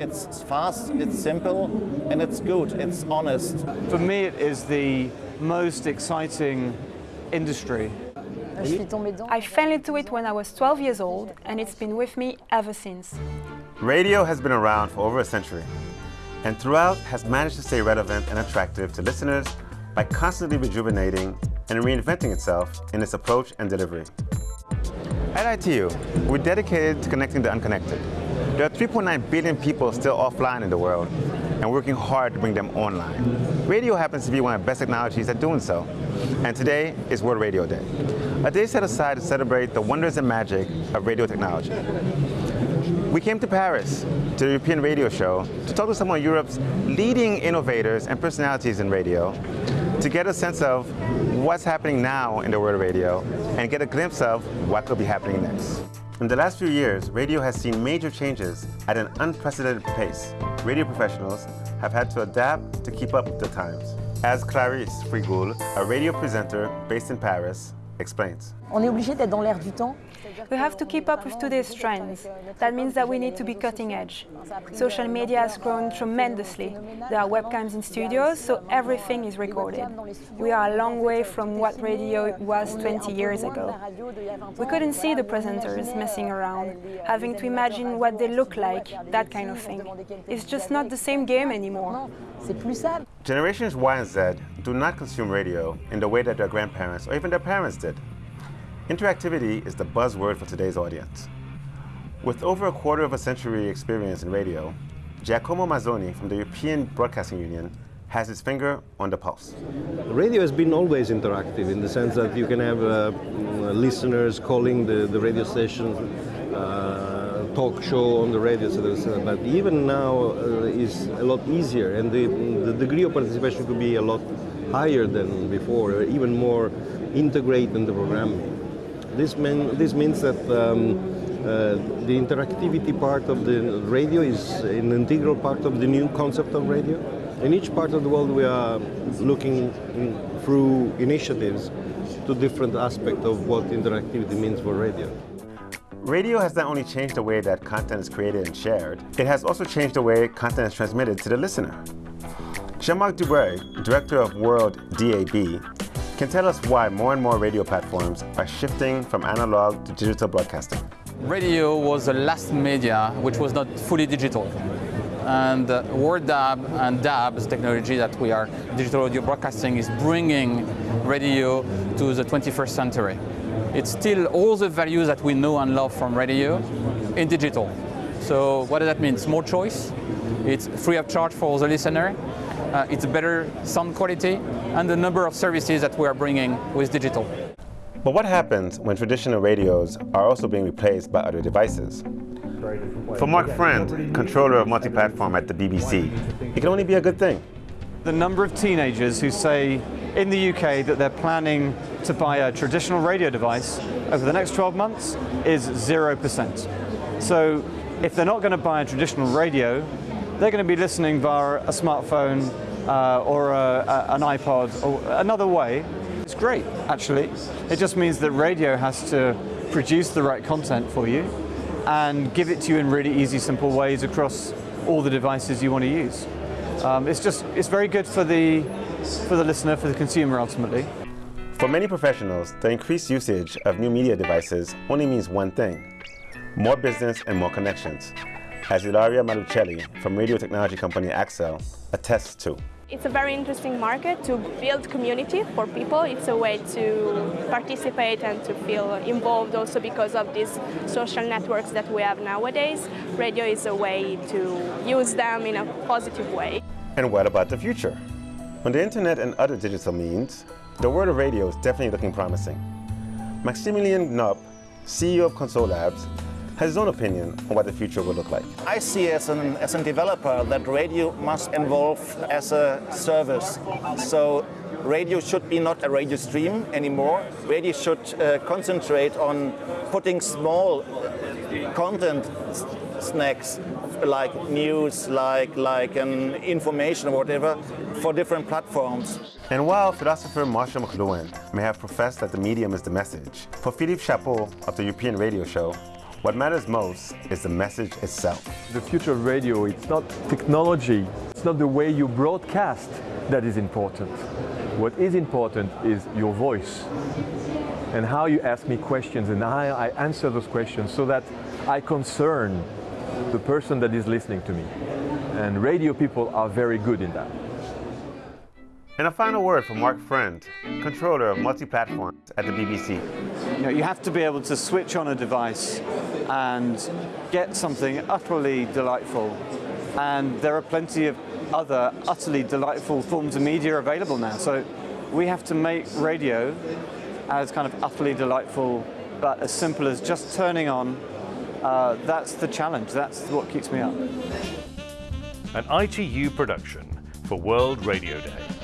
It's fast, it's simple, and it's good, it's honest. For me, it is the most exciting industry. I fell into it when I was 12 years old, and it's been with me ever since. Radio has been around for over a century, and throughout has managed to stay relevant and attractive to listeners by constantly rejuvenating and reinventing itself in its approach and delivery. At ITU, we're dedicated to connecting the unconnected. There are 3.9 billion people still offline in the world, and working hard to bring them online. Radio happens to be one of the best technologies at doing so, and today is World Radio Day, a day set aside to celebrate the wonders and magic of radio technology. We came to Paris, to the European Radio Show, to talk to some of Europe's leading innovators and personalities in radio, to get a sense of what's happening now in the world of radio, and get a glimpse of what could be happening next. In the last few years, radio has seen major changes at an unprecedented pace. Radio professionals have had to adapt to keep up with the times. As Clarisse Frigoul, a radio presenter based in Paris, explains. On est obligé d'être dans l'air du temps. We have to keep up with today's trends. That means that we need to be cutting edge. Social media has grown tremendously. There are webcams in studios, so everything is recorded. We are a long way from what radio was 20 years ago. We couldn't see the presenters messing around, having to imagine what they look like, that kind of thing. It's just not the same game anymore. Generations Y and Z do not consume radio in the way that their grandparents or even their parents did. Interactivity is the buzzword for today's audience. With over a quarter of a century experience in radio, Giacomo Mazzone from the European Broadcasting Union has his finger on the pulse. Radio has been always interactive in the sense that you can have uh, listeners calling the, the radio station, uh, talk show on the radio, but even now uh, is a lot easier and the, the degree of participation could be a lot higher than before, even more integrated in the programming. This, mean, this means that um, uh, the interactivity part of the radio is an integral part of the new concept of radio. In each part of the world we are looking in, through initiatives to different aspects of what interactivity means for radio. Radio has not only changed the way that content is created and shared, it has also changed the way content is transmitted to the listener. Jean-Marc Dubreuil, director of World DAB, can tell us why more and more radio platforms are shifting from analog to digital broadcasting. Radio was the last media which was not fully digital. And uh, WorldDAB and DAB's technology that we are digital audio broadcasting is bringing radio to the 21st century. It's still all the values that we know and love from radio in digital. So what does that mean? It's more choice, it's free of charge for the listener, uh, it's a better sound quality, and the number of services that we are bringing with digital. But what happens when traditional radios are also being replaced by other devices? For Mark Friend, controller of multi-platform at the BBC, it can only be a good thing. The number of teenagers who say in the UK that they're planning to buy a traditional radio device over the next 12 months is 0%. So if they're not going to buy a traditional radio, they're going to be listening via a smartphone uh, or a, a, an iPod or another way. It's great, actually. It just means that radio has to produce the right content for you and give it to you in really easy, simple ways across all the devices you want to use. Um, it's just, it's very good for the, for the listener, for the consumer ultimately. For many professionals, the increased usage of new media devices only means one thing, more business and more connections as Ilaria Malucelli from radio technology company Axel attests to. It's a very interesting market to build community for people. It's a way to participate and to feel involved also because of these social networks that we have nowadays. Radio is a way to use them in a positive way. And what about the future? On the internet and other digital means, the world of radio is definitely looking promising. Maximilian Knopp, CEO of Console Labs, has his own opinion on what the future will look like. I see as an as a developer that radio must evolve as a service. So radio should be not a radio stream anymore. Radio should uh, concentrate on putting small content snacks like news, like like an information or whatever for different platforms. And while philosopher Marshall McLuhan may have professed that the medium is the message, for Philippe Chapeau of the European Radio Show, What matters most is the message itself. The future of radio, it's not technology, it's not the way you broadcast that is important. What is important is your voice and how you ask me questions and how I answer those questions so that I concern the person that is listening to me. And radio people are very good in that. And a final word from Mark Friend, controller of multi-platforms at the BBC. You know, you have to be able to switch on a device and get something utterly delightful. And there are plenty of other utterly delightful forms of media available now. So we have to make radio as kind of utterly delightful, but as simple as just turning on. Uh, that's the challenge. That's what keeps me up. An ITU production for World Radio Day.